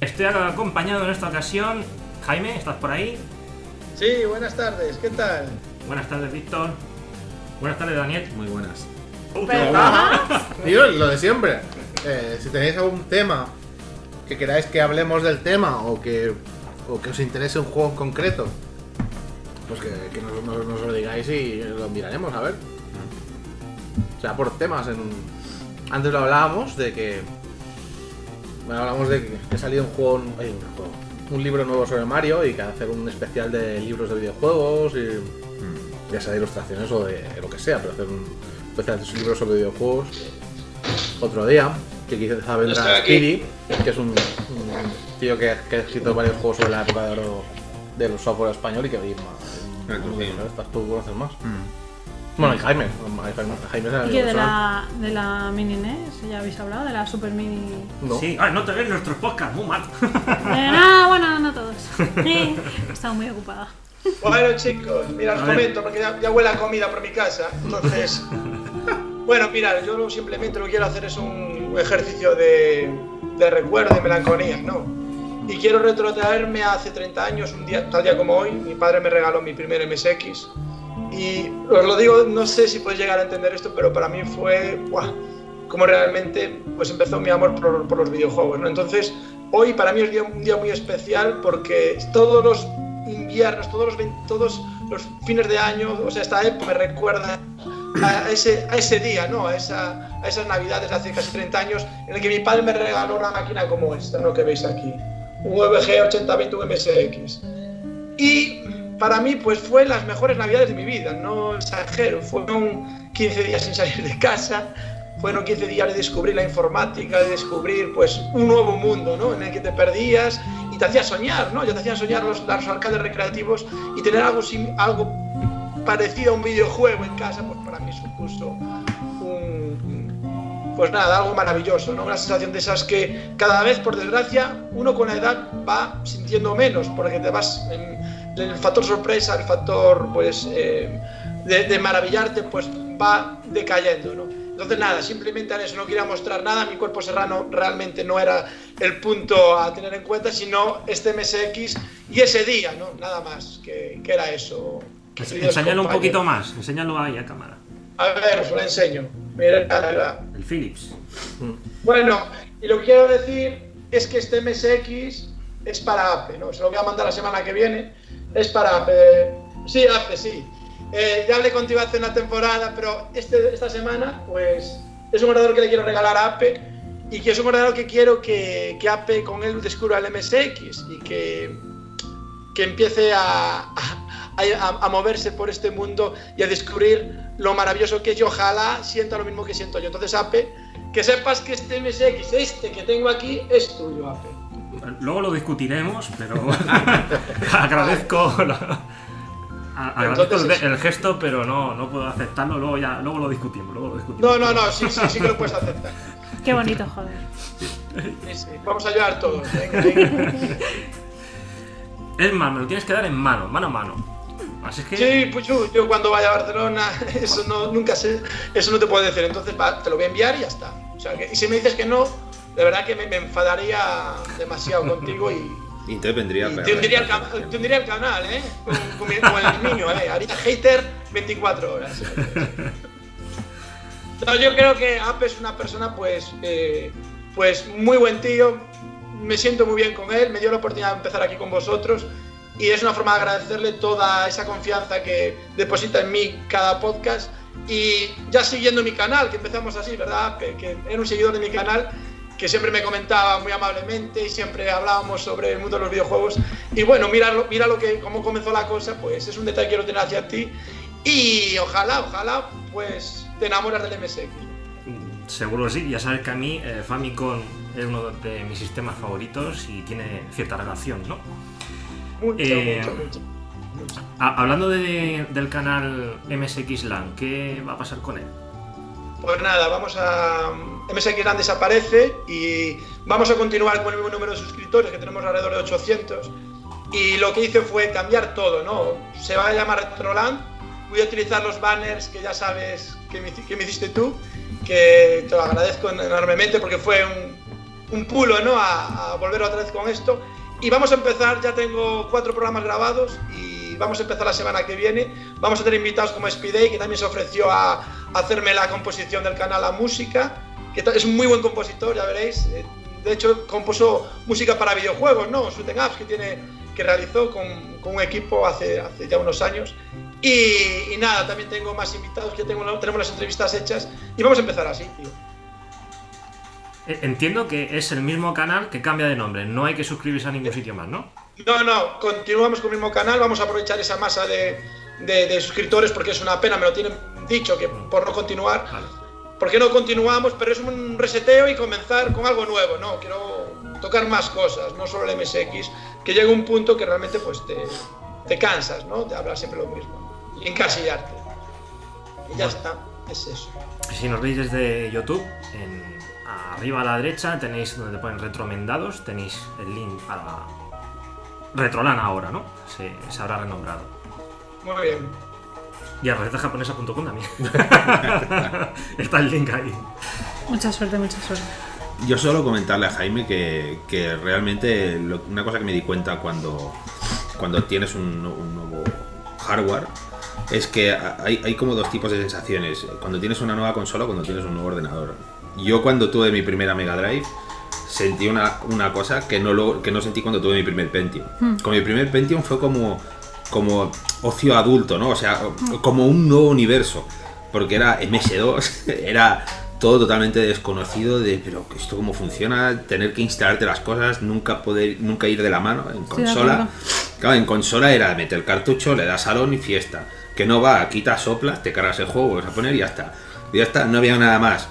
Estoy acompañado en esta ocasión. Jaime, ¿estás por ahí? Sí, buenas tardes, ¿qué tal? Buenas tardes, Víctor. Buenas tardes, Daniel. Muy buenas. Tío, lo de siempre. Eh, si tenéis algún tema que queráis que hablemos del tema o que, o que os interese un juego en concreto, pues que, que nos, nos- nos lo digáis y lo miraremos, a ver. O sea, por temas. En... Antes lo hablábamos de que. Bueno, hablamos de que ha salido un juego, ay, un juego, un libro nuevo sobre Mario y que hacer un especial de libros de videojuegos y ya sea de ilustraciones o de lo que sea, pero hacer un especial de libros sobre videojuegos otro día, que quizá vendrá. Speedy, que es un, un tío que, que ha escrito varios juegos sobre la época de oro del software español y que oye, Ah, ma- sí. estas tú conoces más. Bueno, y Jaime, Jaime, Jaime es ¿Y que de la, de la mini NES? ¿Ya habéis hablado? ¿De la Super Mini? No. Sí. Ay, no te ves nuestros podcasts, muy mal. Eh, no, bueno, no todos. Eh, He estado muy ocupada. Bueno chicos, mira, os comento porque ya, ya huele a comida por mi casa, entonces... bueno, mira, yo lo- simplemente lo que quiero hacer es un ejercicio de, de recuerdo, de melancolía, ¿no? Y quiero retrotraerme a hace 30 años, un día, tal día como hoy, mi padre me regaló mi primer MSX. Y os lo digo, no sé si podéis llegar a entender esto, pero para mí fue ¡buah! como realmente pues empezó mi amor por, por los videojuegos. ¿no? Entonces, hoy para mí es día- un día muy especial porque todos los inviernos, todos los, todos los fines de año, o sea, esta época me recuerda a ese, a ese día, ¿no? a, esa, a esas navidades de hace casi 30 años en el que mi padre me regaló una máquina como esta, ¿no? que veis aquí. Un VG 8020 un MSX. Y para mí, pues fue las mejores navidades de mi vida, no exagero. Fueron 15 días sin salir de casa, fueron 15 días de descubrir la informática, de descubrir pues un nuevo mundo, ¿no? En el que te perdías y te hacía soñar, ¿no? Ya te hacían soñar los, los alcaldes recreativos y tener algo, algo parecido a un videojuego en casa, pues para mí supuso un, pues nada, algo maravilloso, ¿no? Una sensación de esas que cada vez, por desgracia, uno con la edad va sintiendo menos, porque te vas, en- el factor sorpresa, el factor, pues, eh, de, de maravillarte, pues va decayendo, ¿no? Entonces nada, simplemente en eso no quería mostrar nada, mi cuerpo serrano realmente no era el punto a tener en cuenta, sino este MSX y ese día, ¿no? Nada más, que, que era eso. Enséñalo un poquito más, enséñalo ahí a cámara. A ver, os lo enseño. Mira, mira, mira. El Philips. Bueno, y lo que quiero decir es que este MSX es para APE, ¿no? Se lo voy a mandar la semana que viene. Es para APE. Sí, APE, sí. Eh, ya hablé contigo hace una temporada, pero este, esta semana, pues, es un ordenador que le quiero regalar a APE y que es un ordenador que quiero que, que APE con él descubra el MSX y que, que empiece a- a moverse por este mundo y a descubrir lo maravilloso que es y ojalá sienta lo mismo que siento yo. Entonces, APE, que sepas que este MSX, este que tengo aquí, es tuyo, APE. Luego lo discutiremos, pero agradezco, la- a- agradezco el, gesto, pero no, no puedo aceptarlo. Luego ya, luego lo discutimos, luego lo discutimos. No, no, no, sí, sí, sí que lo puedes aceptar. Qué bonito, joder. Sí, sí, Vamos a ayudar todos. Venga, venga. Es más, me lo tienes que dar en mano, mano a mano. Así es que. Sí, pues yo, yo cuando vaya a Barcelona, eso no, nunca sé, eso no te puedo decir. Entonces va, te lo voy a enviar y ya está. O sea, que, y si me dices que no, de verdad que me, me enfadaría demasiado contigo y, Y entonces vendría y peor. te, hundiría el, te hundiría el canal, ¿eh? Con, con mi- con el niño, ¿eh? Haría hater 24 horas. No, yo creo que Ape es una persona, pues, eh, pues muy buen tío. Me siento muy bien con él. Me dio la oportunidad de empezar aquí con vosotros. Y es una forma de agradecerle toda esa confianza que deposita en mí cada podcast. Y ya siguiendo mi canal, que empezamos así, ¿verdad? Ape? Que era un seguidor de mi canal que siempre me comentaba muy amablemente y siempre hablábamos sobre el mundo de los videojuegos. Y bueno, mira, mira lo que, cómo comenzó la cosa, pues es un detalle que quiero tener hacia ti. Y ojalá, ojalá, pues te enamoras del MSX. Mm, Seguro que sí, ya sabes que a mí eh, Famicom es uno de mis sistemas favoritos y tiene cierta relación, ¿no? Mucho, Eh, mucho, mucho. Ha- hablando de- del canal MSX LAN, ¿qué va a pasar con él? Pues nada, vamos a. MSX Land desaparece y vamos a continuar con el mismo número de suscriptores que tenemos alrededor de 800. Y lo que hice fue cambiar todo, ¿no? Se va a llamar Retroland. Voy a utilizar los banners que ya sabes que me, que hiciste tú, que te lo agradezco enormemente porque fue un, un pulo, ¿no? A, a volver otra vez con esto. Y vamos a empezar, ya tengo cuatro programas grabados y vamos a empezar la semana que viene. Vamos a tener invitados como Speedy, que también se ofreció a, a hacerme la composición del canal, la música, es un muy buen compositor, ya veréis. Eh, De hecho, compuso música para videojuegos, ¿no? Shooting Apps que, tiene, que realizó con, con un equipo hace, hace ya unos años. Y, y nada, también tengo más invitados, que tengo, tenemos las entrevistas hechas y vamos a empezar así, tío. Eh, Entiendo que es el mismo canal que cambia de nombre. No hay que suscribirse a ningún sitio más, ¿no? No, no, continuamos con el mismo canal, vamos a aprovechar esa masa de, de- de suscriptores porque es una pena, me lo tienen dicho que por no continuar, Vale. ¿Por qué no continuamos? Pero es un reseteo y comenzar con algo nuevo, ¿no? Quiero tocar más cosas, no solo el MSX, que llega un punto que realmente pues te, te cansas, ¿no? De hablar siempre lo mismo y encasillarte. Y ya está, es eso. Si nos veis desde YouTube, en, arriba a la derecha tenéis donde ponen retromendados, tenéis el link para Retrolan ahora, ¿no? Se, se habrá renombrado. Muy bien. Y a recetajaponesa.com también. Está el link ahí. Mucha suerte, mucha suerte. Yo solo comentarle a Jaime que, que realmente lo- una cosa que me di cuenta cuando, cuando tienes un, un nuevo hardware es que hay, hay como dos tipos de sensaciones. Cuando tienes una nueva consola o cuando tienes un nuevo ordenador. Yo cuando tuve mi primera Mega Drive sentí una, una cosa que no, lo, que no sentí cuando tuve mi primer Pentium. Con mi primer Pentium fue como, como ocio adulto, ¿no? O sea, como un nuevo universo. Porque era MS2, era todo totalmente desconocido de, pero esto cómo funciona, tener que instalarte las cosas, nunca poder, nunca ir de la mano en consola. Claro, en consola era meter el cartucho, le das salón y fiesta. Que no va, quitas, soplas, te cargas el juego, vuelves a poner y ya está. Y ya está, no había nada más.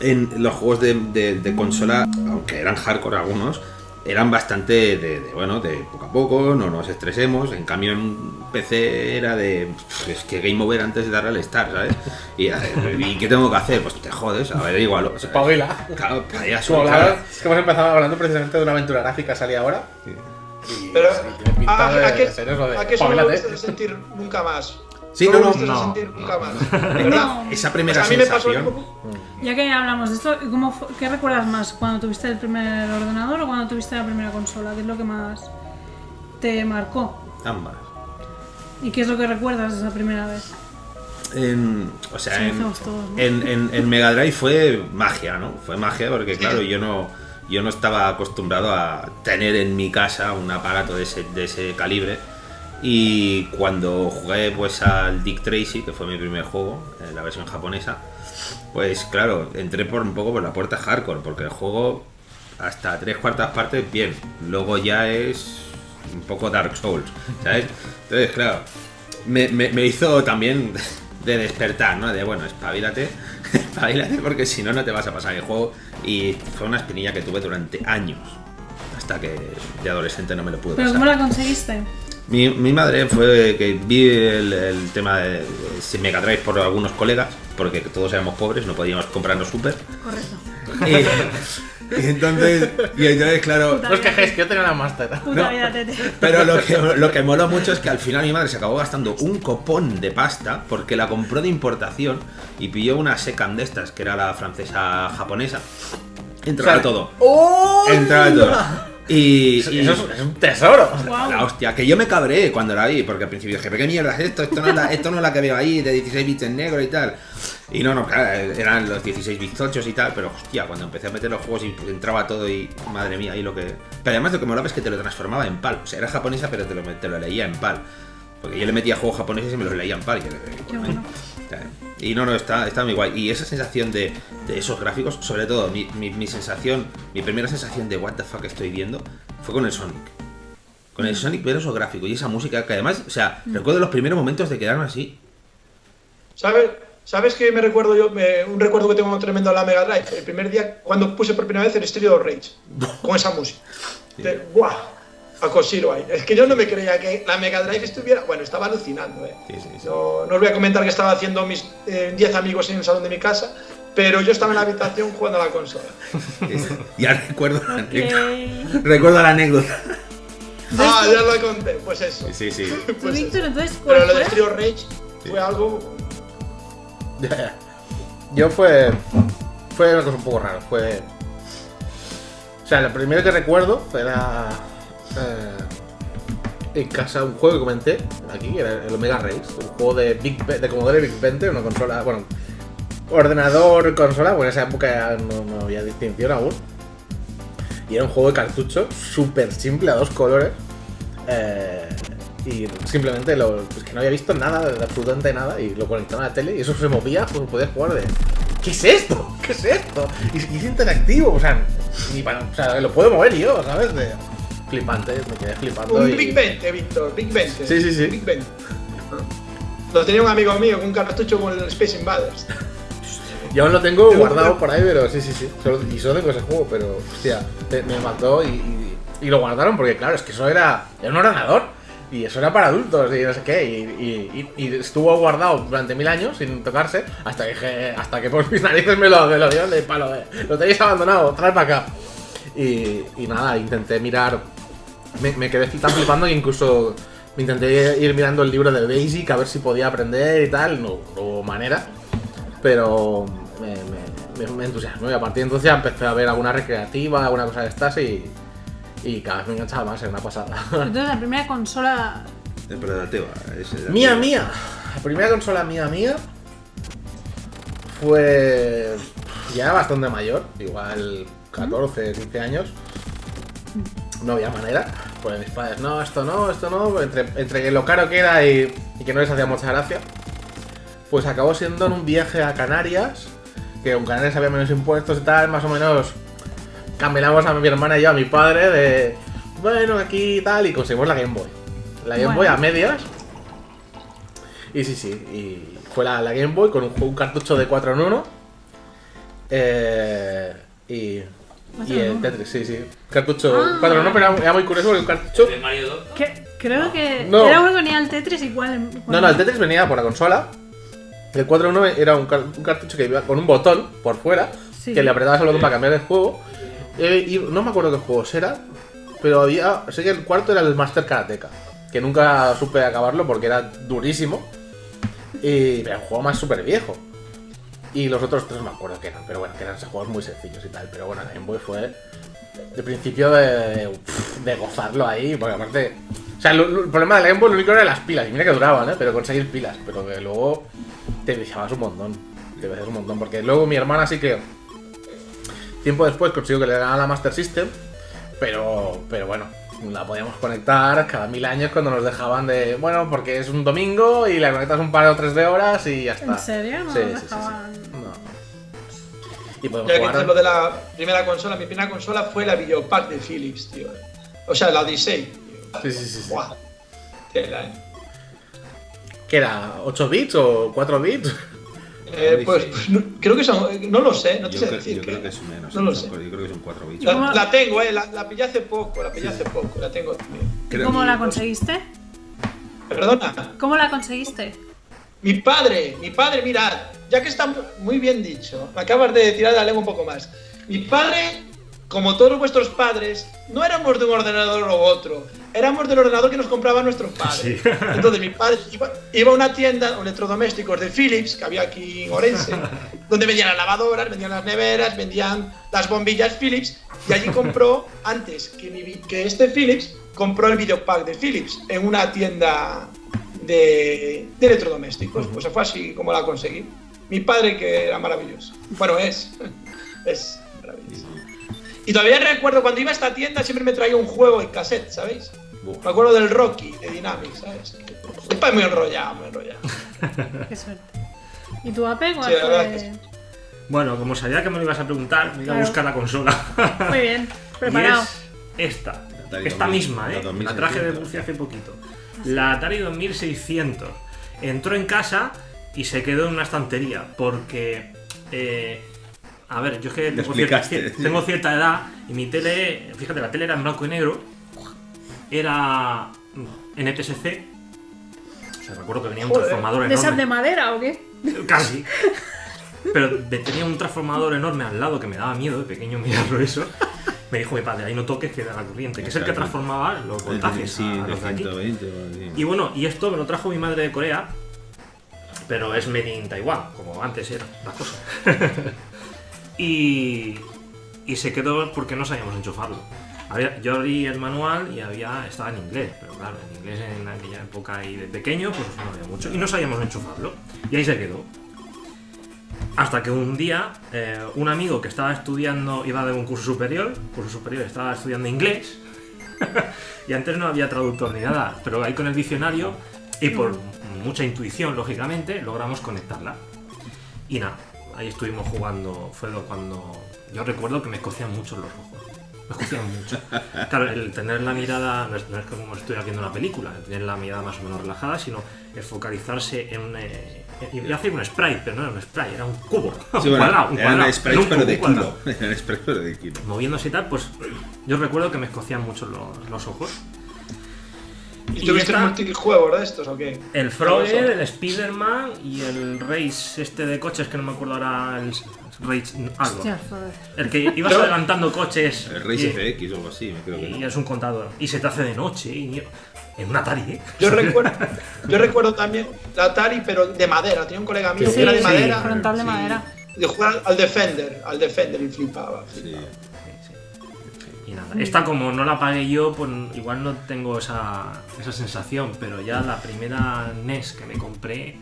En los juegos de, de- de consola, aunque eran hardcore algunos, eran bastante de, de, bueno, de poco a poco, no nos estresemos. En cambio, en PC era de. "Pff, Es que Game Over antes de darle al start, ¿sabes? Y, ¿y qué tengo que hacer? Pues te jodes, a ver, igual. Espabila. Claro, Como claro. hablaba- es que hemos empezado hablando precisamente de una aventura gráfica, salía ahora. Y, Pero, ¿a, de, a qué, de a qué solo a sentir nunca más? Sí, no no, no, no, sentir no. nunca más. ¿Verdad? Esa Pues primera a mí me pasó sensación. algo- Ya que hablamos de esto, ¿cómo fu- ¿qué recuerdas más? ¿Cuando tuviste el primer ordenador o cuando tuviste la primera consola? ¿Qué es lo que más te marcó? Ambas. ¿Y qué es lo que recuerdas de esa primera vez? En, o sea, Sí, en, todos, en- en Mega Drive fue magia, ¿no? Fue magia porque, claro, yo no, yo no estaba acostumbrado a tener en mi casa un aparato de ese, de ese calibre. Y cuando jugué pues al Dick Tracy, que fue mi primer juego, en la versión japonesa, pues claro, entré por un poco por la puerta hardcore, porque el juego hasta tres cuartas partes bien, luego ya es un poco Dark Souls, ¿sabes? Entonces, claro, me, me- me hizo también de despertar, ¿no? De bueno, espabilate, espabilate porque si no, no te vas a pasar el juego. Y fue una espinilla que tuve durante años, hasta que de adolescente no me lo pude ¿Pero pasar. cómo la conseguiste? Mi, mi madre fue que vi el, el tema de, de Mega Drive por algunos colegas, porque todos éramos pobres, no podíamos comprarnos super. Correcto. Y, y entonces, y entonces, claro, No os quejéis, que yo tenía una Master. No. pero lo que, lo que moló mucho es que al final mi madre se acabó gastando un copón de pasta porque la compró de importación y pilló una Secam de estas, que era la francesa japonesa. Entraba O sea, todo. ¡Oh! Entraba todo. Y, y- Eso es, es un tesoro. La hostia, que yo me cabré cuando la vi, porque al principio dije, ¿pero qué mierda es esto? Esto no es la, esto no es la que veo ahí, de 16 bits en negro y tal. Y no, no, claro, eran los 16 bits 8 y tal, pero hostia, cuando empecé a meter los juegos y entraba todo y madre mía, ahí lo que. Pero además lo que molaba es que te lo transformaba en PAL. O sea, era japonesa, pero te lo, te lo leía en PAL. Porque yo le metía juegos japoneses y me los leía en PAL. Y, yo, Qué bueno. y no, no, está, está muy guay. Y esa sensación de, de esos gráficos, sobre todo, mi, mi- mi sensación, mi primera sensación de what the fuck estoy viendo fue con el Sonic. Con el Sonic ver esos gráficos y esa música que además, o sea, recuerdo los primeros momentos de quedarme así. ¿Sabes? ¿Sabes qué me recuerdo yo? Me- un recuerdo que tengo tremendo de la Mega Drive. El primer día cuando puse por primera vez el Street of Rage. Con esa música. De, ¡Guau! A cosilo ahí. Es que yo no me creía que la Mega Drive estuviera. Bueno, estaba alucinando, ¿eh? Sí, sí, sí. No, no os voy a comentar que estaba haciendo mis eh, 10 amigos en el salón de mi casa, pero yo estaba en la habitación jugando a la consola. ya recuerdo la Ok. anécdota. Recuerdo la anécdota. Ah, ya lo conté. Pues eso. Sí, sí. ¿Tú, Pues eso. Víctor, entonces Pero lo de fue? Of Rage fue algo. Yo fue. Fue una cosa un poco rara. Fue. O sea, lo primero que recuerdo era. Eh, en casa un juego que comenté aquí, era el Omega Race, un juego de Big Commodore Big 20, una consola, bueno, ordenador, consola, porque en esa época no, no había distinción aún. Y era un juego de cartucho súper simple, a dos colores. eh, y simplemente lo, es que no había visto nada, de absolutamente nada, y lo conectaba a la tele y eso se movía, pues podías jugar de. ¿Qué es esto? ¿Qué es esto? Y, y es interactivo, o sea, ni para, o sea, lo puedo mover yo, ¿sabes? De, flipante, me quedé flipando. Un y- Big 20, Víctor, Big 20. Sí, sí, sí. Big 20. Lo tenía un amigo mío con un cartucho con el Space Invaders. Yo aún lo tengo guardado por ahí, pero sí, sí, sí. Solo- y solo tengo ese juego, pero hostia, me mató y, y- y lo guardaron porque, claro, es que eso era, era un ordenador y eso era para adultos y no sé qué. Y, y- estuvo guardado durante mil años sin tocarse hasta que, dije- hasta que por mis narices me lo, me lo dieron de palo. de, lo tenéis abandonado, trae para acá. Y, y nada, intenté mirar. Me, me quedé tan flipando que incluso me intenté ir mirando el libro de Basic a ver si podía aprender y tal. No, no hubo manera pero me, me, me- me entusiasmó y a partir de entonces ya empecé a ver alguna recreativa, alguna cosa de estas y, y cada vez me enganchaba más, era una pasada. Entonces, la primera consola. Era mía, mía. La primera consola mía, mía fue ya bastante mayor, igual 14, 15 años. No había manera. Pues mis padres, no, esto no, esto no. Entre, entre que lo caro que era y, y que no les hacía mucha gracia. Pues acabó siendo en un viaje a Canarias. Que en Canarias había menos impuestos y tal, más o menos. Camelamos a mi hermana y yo, a mi padre, de. Bueno, aquí y tal, y conseguimos la Game Boy. La Game Bueno. Boy a medias. Y sí, sí, y fue la, la Game Boy con un, un cartucho de 4 en 1. Eh, y, y Cuatro el uno. Tetris, sí, sí. Cartucho Ah. 4 en 1, pero era, muy curioso porque un cartucho. De Mario 2. Que, creo que. No. Era uno que venía el Tetris igual. No, no, el Tetris venía por la consola. El 4 en 1 era un, car- un cartucho que iba con un botón por fuera, Sí. que le apretabas el botón para cambiar el juego. Eh, y no me acuerdo qué juegos era, pero había. Sé que el cuarto era el Master Karateka, que nunca supe acabarlo porque era durísimo. Y era un juego más súper viejo. Y los otros tres me acuerdo qué eran, pero bueno, que eran juegos muy sencillos y tal. Pero bueno, Game Boy fue de principio de, de gozarlo ahí, porque aparte. O sea, el problema de la Game Boy lo único era las pilas, y mira que duraban, ¿eh? Pero conseguir pilas, pero que luego te viciabas un montón. Te viciabas un montón, porque luego mi hermana sí que. Tiempo después consiguió que le dieran la Master System, pero, pero bueno, la podíamos conectar cada mil años cuando nos dejaban de. Bueno, porque es un domingo y la conectas un par o tres de horas y ya está. ¿En serio? No Sí, nos sí, sí, sí. dejaban. No. Y podemos Ya que jugar. lo de la primera consola, mi primera consola fue la Videopack de Philips, tío. O sea, la Odyssey. tío. Sí, sí, sí. sí. Buah. Tela, eh. ¿Qué era? ¿8 bits o 4 bits? Eh, pues, pues, no- creo que son. No lo sé, no te Yo, sé creo, decir. yo creo que es menos. No lo sé. Yo creo que son 4 bits. La, la tengo, eh. La, la pillé hace poco, la pillé hace poco, la tengo también. Creo- ¿Cómo la conseguiste? Perdona. ¿Cómo la conseguiste? Mi padre, mi padre, mirad, ya que está muy bien dicho, me acabas de tirar la lengua un poco más. Mi padre, como todos vuestros padres, no éramos de un ordenador o otro, éramos del ordenador que nos compraban nuestros padres. Sí. Entonces mi padre iba, iba a una tienda de electrodomésticos de Philips, que había aquí en Orense, donde vendían las lavadoras, vendían las neveras, vendían las bombillas Philips, y allí compró, antes que, mi que este Philips, compró el videopack de Philips en una tienda de, de electrodomésticos. Pues fue así como la conseguí. Mi padre que era maravilloso. Bueno, es. Es maravilloso. Y todavía recuerdo cuando iba a esta tienda siempre me traía un juego en cassette, ¿sabéis? Buah. Me acuerdo del Rocky, de Dynamics, ¿sabes? Padre muy enrollado, muy enrollado. Qué suerte. ¿Y tu Ape? ¿Cuál Sí, la verdad? Bueno, como sabía que me lo ibas a preguntar, me iba a buscar la consola. Muy bien, preparado. Y es esta. Atari Esta 2000, misma, ¿eh? La 2600. traje de Murcia hace poquito. La Atari 2600. Entró en casa y se quedó en una estantería porque... eh, a ver, yo es que tengo cierta, tengo cierta edad y mi tele, fíjate, la tele era en blanco y negro, era NTSC, o sea, recuerdo que venía un Joder, transformador ¿De esas enorme. de madera o qué? Casi. Pero tenía un transformador enorme al lado que me daba miedo de pequeño mirarlo eso. Me dijo mi padre, ahí no toques que da la corriente, que es el que transformaba los voltajes Sí, a de los de aquí. 120 o así. Y bueno, y esto me lo trajo mi madre de Corea, pero es made in Taiwán, como antes era la cosa. y, se quedó porque no sabíamos enchufarlo. Había- yo abrí el manual y había estaba en inglés, pero claro, en inglés en aquella época y de pequeño, pues no había mucho. Y no sabíamos enchufarlo. Y ahí se quedó. Hasta que un día eh, un amigo que estaba estudiando, iba de un curso superior, curso superior, estaba estudiando inglés, y antes no había traductor ni nada, pero ahí con el diccionario y por mucha intuición, lógicamente, logramos conectarla. Y nada, ahí estuvimos jugando, fue cuando yo recuerdo que me escocían mucho los ojos. Me escocían mucho. Claro, el tener la mirada, no es, no es como estoy haciendo una película, el tener la mirada más o menos relajada, sino el focalizarse en un... Eh, a hacer un sprite, pero no era un sprite, era un cubo. un Sí, bueno, cuadrado, un cuadrado, era un pero cubo de kilo. Eran sprites, pero de kilo. moviéndose y tal, pues yo recuerdo que me escocían mucho los, los ojos. ¿Y Y tuviste esta- multijuegos de estos o qué? El Frogger, el Spider-Man y el Race este de coches que no me acuerdo ahora, el Race algo. Hostia. El que ibas adelantando coches El Race FX o algo así, me creo que y no. es un contador. Y se te hace de noche y en un Atari, ¿eh? Yo recuerdo, yo recuerdo también la Atari, pero de madera. Tenía un colega mío Sí, que era de sí, madera. frontal de sí. madera. De jugar al Defender, al Defender y flipaba. Sí. flipaba. Y nada, esta como no la pagué yo, pues igual no tengo esa, esa sensación, pero ya la primera NES que me compré,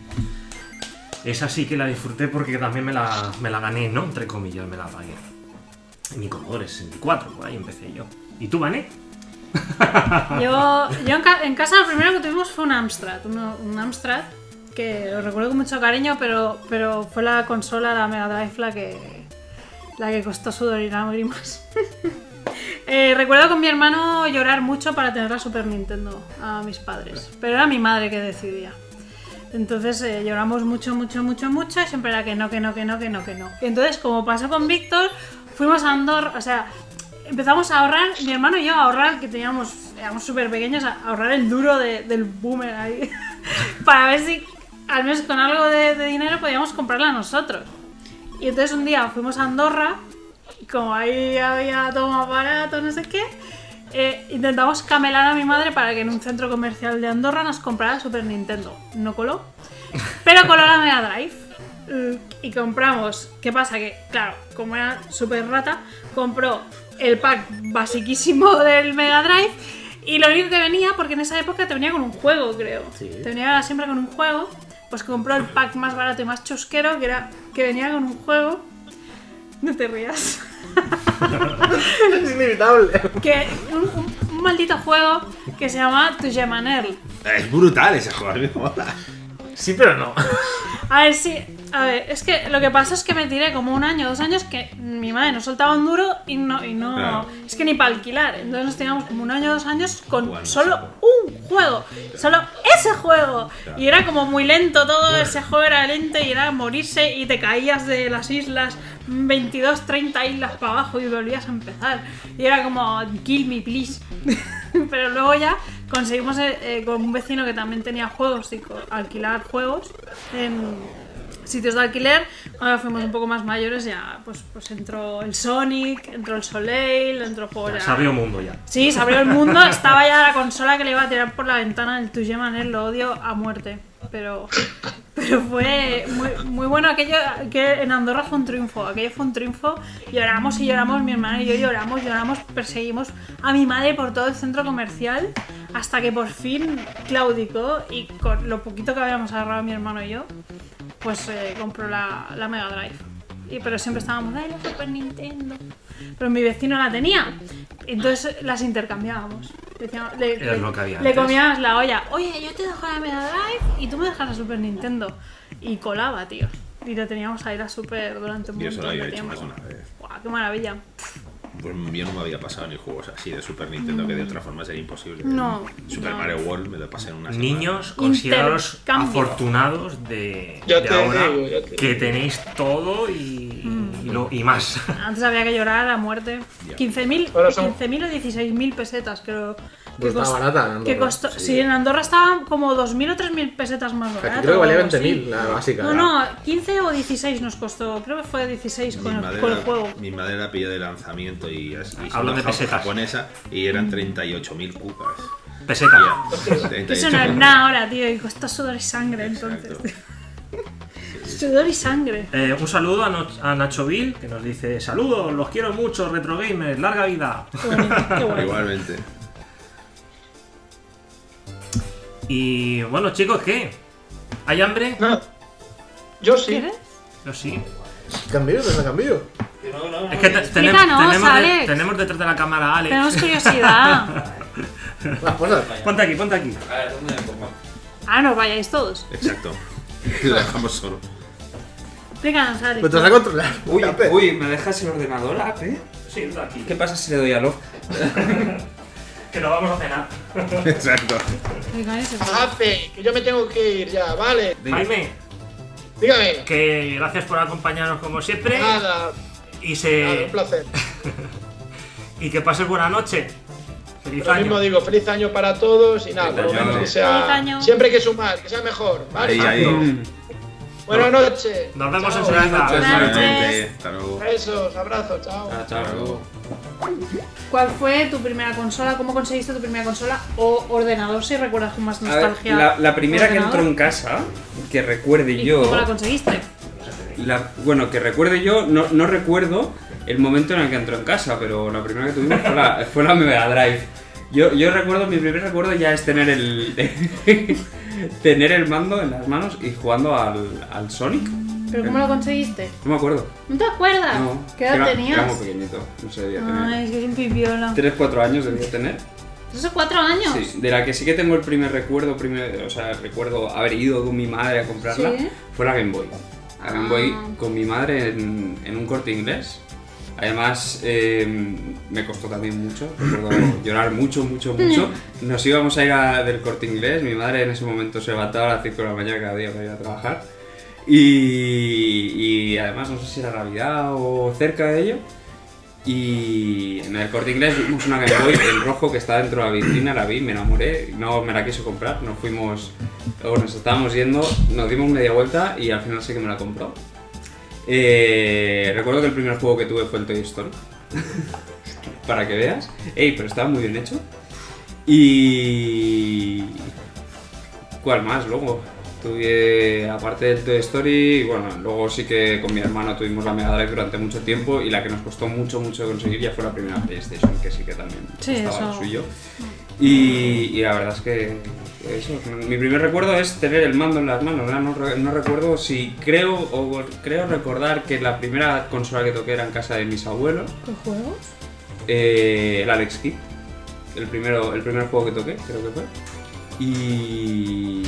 esa sí que la disfruté porque también me la, me la gané, ¿no? Entre comillas, me la pagué. En mi Commodore 64, por ahí empecé yo. ¿Y tú, Vané? Yo, yo en, ca- en casa lo primero que tuvimos fue un Amstrad, un Amstrad que lo recuerdo con mucho cariño, pero, pero fue la consola, la Mega Drive, la que, la que costó sudor y lágrimas. Eh, recuerdo con mi hermano llorar mucho para tener la Super Nintendo a mis padres, pero era mi madre que decidía. Entonces eh, lloramos mucho, mucho, mucho, mucho y siempre era que no, que no, que no, que no, que no. Entonces, como pasó con Víctor, fuimos a Andorra, o sea, empezamos a ahorrar, mi hermano y yo a ahorrar, que teníamos, éramos súper pequeños, a ahorrar el duro de- del boomer ahí, para ver si al menos con algo de, de dinero podíamos comprarla nosotros. Y entonces un día fuimos a Andorra, como ahí había todo más barato, no sé qué, eh, intentamos camelar a mi madre para que en un centro comercial de Andorra nos comprara Super Nintendo. No coló, pero coló la Mega Drive. Y compramos, ¿qué pasa? Que, claro, como era súper rata, compró el pack basiquísimo del Mega Drive y lo único que venía, porque en esa época te venía con un juego, creo. Sí. Te venía siempre con un juego, pues compró el pack más barato y más chusquero, que era que venía con un juego. No te rías. Es inevitable. que un, un- un maldito juego que se llama Tu Manel. Es brutal ese juego, a mí me mola. Sí, pero no. A ver, sí. A ver, es que lo que pasa es que me tiré como un año, dos años que mi madre nos soltaba un duro y no. Y no Claro. Es que ni para alquilar. Entonces nos teníamos como un año, dos años con Jugando solo solo. un juego. Solo ese juego. Claro. Y era como muy lento todo. Ese juego era lento y era morirse y te caías de las islas 22, 30 islas para abajo y volvías a empezar. Y era como, kill me, please. Pero luego ya conseguimos eh, eh, con un vecino que también tenía juegos y co- alquilar juegos en sitios de alquiler. Cuando fuimos un poco más mayores ya pues, pues entró el Sonic, entró el Soleil, entró juegos ya- Se abrió mundo ya. Sí, se abrió el mundo, estaba ya la consola que le iba a tirar por la ventana del Tuye Manel, lo odio a muerte. Pero, pero fue muy, muy bueno aquello, que en Andorra fue un triunfo, aquello fue un triunfo, lloramos y lloramos, mi hermana y yo lloramos, lloramos, perseguimos a mi madre por todo el centro comercial, hasta que por fin claudicó y con lo poquito que habíamos agarrado mi hermano y yo, pues eh, compró la, la Mega Drive. Pero siempre estábamos, ¡ay, la Super Nintendo! Pero mi vecino la tenía. Entonces las intercambiábamos. Decíamos- le, le- lo que había le comíamos la olla. Oye, yo te dejo la Mega Drive y tú me dejas la Super Nintendo. Y colaba, tío. Y lo teníamos ahí la Super durante un Yo eso lo montón había de hecho tiempo. más de una vez. Guau, ¡Qué maravilla! Pues yo no me había pasado ni juegos así de Super Nintendo que de otra forma sería imposible. No, Super no. Mario World me lo pasé en una semana. Niños, considerados afortunados de, Ya de te ahora digo, ya te que digo. tenéis todo y, y, lo- y más. Antes había que llorar a muerte. Ya. 15.000 Ahora son- 15.000 o 16.000 pesetas, creo. Pues que estaba cost- barata en que Andorra. costó, sí. Sí. en Andorra estaba como 2.000 o 3.000 pesetas más Aquí barato. creo que valía o algo así. 20.000 la básica. No, no, 15 o 16 nos costó. Creo que fue 16 Mi con el, madre, con el juego. mi madre la pilló de lanzamiento y, así- y Hablan de pesetas. japonesa y eran 38.000 cucas. Peseta. Que eso no es 38.000. nada ahora, tío, y costó sudor y sangre entonces. Exacto. Sudor y sangre. Eh, un saludo a, No- a Nacho Bill, que nos dice: Saludos, los quiero mucho, Retro Gamers, larga vida. Qué. Igualmente. Y bueno, chicos, ¿qué? ¿Hay hambre? No. Yo sí. ¿Quieres? Yo sí. Cambio, ¿dónde cambio? Es que te- tenemos, de- tenemos detrás de la cámara a Alex. Tenemos curiosidad. Cosas. Ponte aquí, ponte aquí. A ver, ¿dónde me pongo? Ah, no vayáis todos. Exacto. Lo dejamos solo. Alex. Pero te vas a controlar. Uy, Ape. uy, ¿me dejas el ordenador, Ape? Sí, está aquí. ¿Qué pasa si le doy a Love? Que nos vamos a cenar. Exacto. Ape, que yo me tengo que ir ya, ¿vale? Jaime, Dígame. que gracias por acompañarnos como siempre. Nada, Y nada, se. un placer. Y que pases buena noche. Feliz Lo año. mismo digo, feliz año para todos y nada, por lo Feliz año. menos que sea. Feliz año. Siempre hay que sumar, que sea mejor, ¿vale? Ahí, ahí. Buenas noches. Nos vemos Chao. enseguida. Buenas noches. Hasta luego. Besos, abrazos, chao. Chao, chao. Hasta luego. ¿Cuál fue tu primera consola? ¿Cómo conseguiste tu primera consola? ¿O ordenador si recuerdas con más A ver, nostalgia? la, la primera que entró en casa, que recuerde ¿Y yo. ¿Cómo la conseguiste? la- bueno, que recuerde yo, no, no recuerdo el momento en el que entró en casa, pero la primera que tuvimos fue la, fue la Mega Drive. Yo, yo recuerdo, mi primer recuerdo ya es tener el. tener el mando en las manos y jugando al, al Sonic. ¿Pero cómo lo conseguiste? No me acuerdo. ¿No te acuerdas? No. ¿Qué edad era, tenías? Era muy pequeñito, no sé, debía tener. Ay, es un pipiola. 3, 4 años debía tener. ¿Esos cuatro años? Sí, de la que sí que tengo el primer recuerdo, primer, o sea, recuerdo haber ido con mi madre a comprarla, Sí. fue la Game Boy. La Game Ah. Boy con mi madre en, en un corte inglés. Además, eh, me costó también mucho, recuerdo llorar mucho, mucho, mucho. Nos íbamos a ir a- del corte inglés, mi madre en ese momento se levantaba a las 5 de la mañana cada día para ir a trabajar. Y, además, no sé si era Navidad o cerca de ello. Y en el corte inglés vimos una Game Boy en rojo que estaba dentro de la vitrina, la vi, me enamoré, no me la quiso comprar, nos fuimos, nos estábamos yendo, nos dimos media vuelta y al final sí que me la compró. Eh, recuerdo que el primer juego que tuve fue el Toy Story, para que veas. Ey, pero estaba muy bien hecho. Y... ¿Cuál más luego? Tuve, aparte del Toy Story, bueno, luego sí que con mi hermano tuvimos la Mega Drive durante mucho tiempo y la que nos costó mucho, mucho conseguir ya fue la primera PlayStation, que sí que también Sí, estaba eso. suyo. Y, y la verdad es que eso, mi primer recuerdo es tener el mando en las manos, ¿verdad? No, re- no recuerdo si creo o creo recordar que la primera consola que toqué era en casa de mis abuelos, ¿Qué juegos? eh, el Alex Kidd, el, primero, el primer juego que toqué, creo que fue. Y,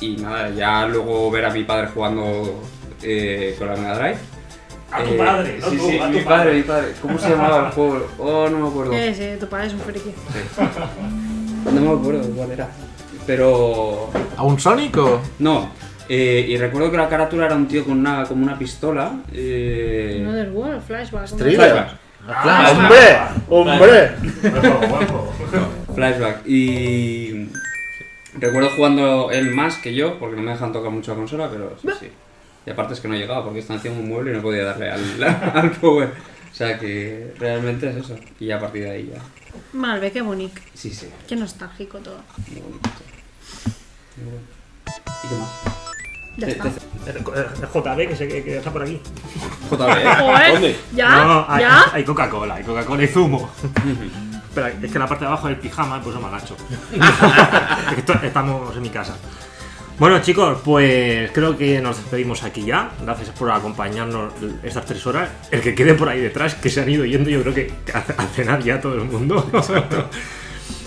y nada, ya luego ver a mi padre jugando eh, con la Mega Drive. A tu Eh, padre, no sí, tú, sí, a tu mi padre. padre, mi padre. ¿Cómo se llamaba el juego? Oh, no me acuerdo. Sí, sí, tu padre es un friki. No me acuerdo cuál era. Pero. ¿A un Sonic o.? No. eh, y recuerdo que la carátula era un tío con una, como una pistola. Eh, Another World, Flashback. ¿cómo Thriller. Flashback. Ah, ¡Hombre! ¡Hombre! Flashback. Y. Recuerdo jugando él más que yo, porque no me dejan tocar mucho la consola, pero sí, sí. Y aparte es que no llegaba, porque estaba encima un mueble y no podía darle al, al power. O sea que realmente es eso. Y ya a partir de ahí ya. Malve, qué bonito. Sí, sí. Qué nostálgico todo. Muy bonito. ¿Y qué más? Ya está. te- El JB que, se, que está por aquí. JB, ¿eh? ¿Dónde? ¿Ya? No, hay, ¿Ya? hay Coca-Cola, hay Coca-Cola y zumo. Espera, es que la parte de abajo del pijama pues me agacho. Es que esto- estamos en mi casa. Bueno chicos, pues creo que nos despedimos aquí ya. Gracias por acompañarnos estas tres horas. El que quede por ahí detrás, que se han ido yendo, yo creo que a, a cenar ya todo el mundo.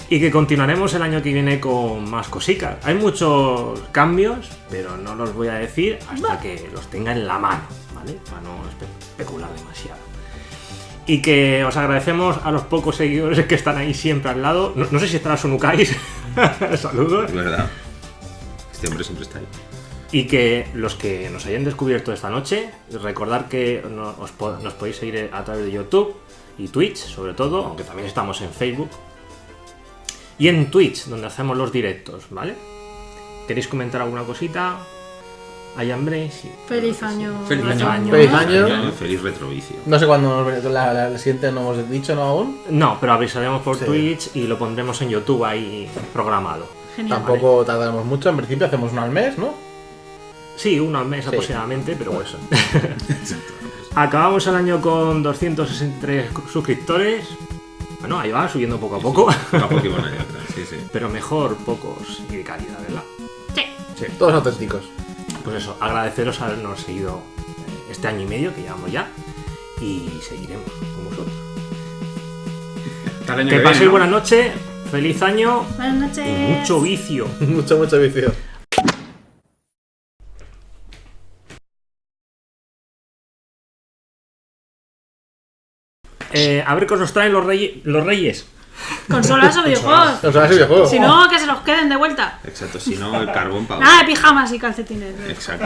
y que continuaremos el año que viene con más cositas. Hay muchos cambios, pero no los voy a decir hasta que los tenga en la mano, ¿vale? Para no espe- especular demasiado. Y que os agradecemos a los pocos seguidores que están ahí siempre al lado. No, no sé si estará Sunukais. Saludos. Es verdad. Este hombre siempre está ahí. Y que los que nos hayan descubierto esta noche, recordar que nos podéis seguir a través de YouTube y Twitch, sobre todo, aunque también estamos en Facebook. Y en Twitch, donde hacemos los directos, ¿vale? ¿Queréis comentar alguna cosita? ¿Hay hambre? Sí. Feliz año. Feliz año. Feliz año. Feliz retrovicio. No sé cuándo la, la, la siguiente no hemos dicho, ¿no? Aún. No, pero avisaremos por Sí. Twitch y lo pondremos en YouTube ahí programado. Genial. Tampoco tardaremos mucho. En principio hacemos uno al mes, ¿no? Sí, uno al mes aproximadamente, pero bueno. Acabamos el año con 263 suscriptores. Bueno, ahí va, subiendo poco a poco. Una Pokémon hay otra, sí, sí. pero mejor pocos y de calidad, ¿verdad? Sí. Todos auténticos. Pues eso, agradeceros habernos seguido este año y medio que llevamos ya. Y seguiremos con vosotros. Que que paséis ¿no? buena noche, feliz año Buenas noches. y mucho vicio. mucho, mucho vicio. Eh, a ver qué os nos traen los, reyes los reyes. Consolas o videojuegos. Nos ese videojuego. Si no, que se los queden de vuelta. Exacto, si no, el carbón para Nada de pijamas y calcetines. Exacto.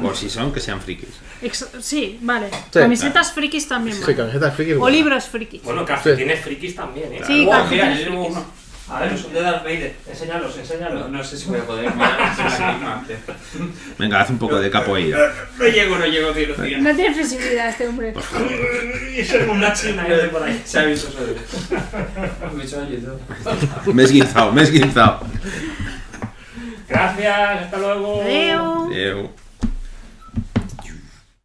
Por si son, que sean frikis. Ex- sí, vale. Sí. Camisetas frikis también. Sí, vale. camisetas frikis. O libros frikis. Bueno, calcetines frikis también, ¿eh? Sí, mira, calcetines llevo frikis. A ver, son de Darth Vader. Enséñalos, enséñalos. no sé si voy a poder. misma. Venga, haz un poco de capoeira. No llego, no llego, tío, tío. No tiene flexibilidad este hombre. Y ser una china de por ahí. Se ha visto solo. Me he hecho YouTube. Me he esguinzado, me he esguinzado. Gracias, hasta luego. Adeu. Adeu.